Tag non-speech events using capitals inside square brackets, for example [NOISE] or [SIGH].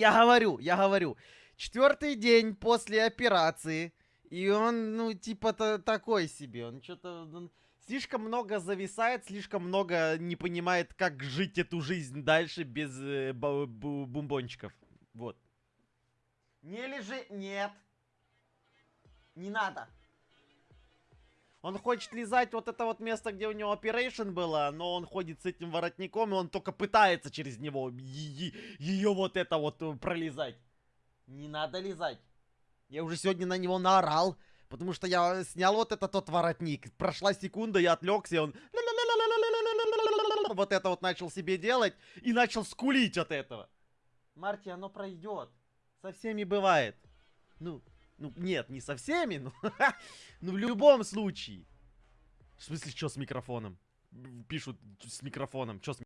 Я говорю, я говорю. Четвертый день после операции. И он, ну, типа, то такой себе. Он что-то слишком много зависает, слишком много не понимает, как жить эту жизнь дальше без э, бомбончиков. Вот. Не лежи. Нет. Не надо. Он хочет лизать вот это вот место, где у него operation было, но он ходит с этим воротником, и он только пытается через него ее вот это вот э, пролезать. Не надо лизать. Я уже сегодня на него наорал, потому что я снял вот этот тот воротник. Прошла секунда, я отвлекся, и он вот это вот начал себе делать и начал скулить от этого. Марти, оно пройдет. Со всеми бывает. Ну, ну, нет, не со всеми, но... [LAUGHS] ну, в любом случае. В смысле, что с микрофоном? Пишут с микрофоном. Что с